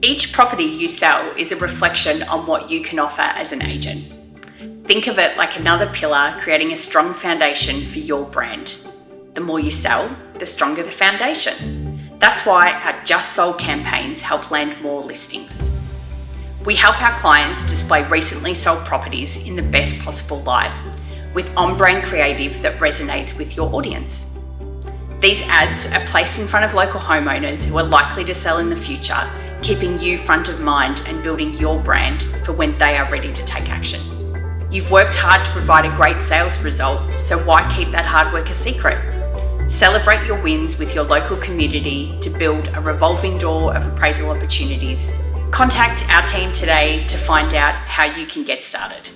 Each property you sell is a reflection on what you can offer as an agent. Think of it like another pillar creating a strong foundation for your brand. The more you sell, the stronger the foundation. That's why our Just Sold campaigns help land more listings. We help our clients display recently sold properties in the best possible light with on-brand creative that resonates with your audience. These ads are placed in front of local homeowners who are likely to sell in the future, keeping you front of mind and building your brand for when they are ready to take action. You've worked hard to provide a great sales result, so why keep that hard work a secret? Celebrate your wins with your local community to build a revolving door of appraisal opportunities. Contact our team today to find out how you can get started.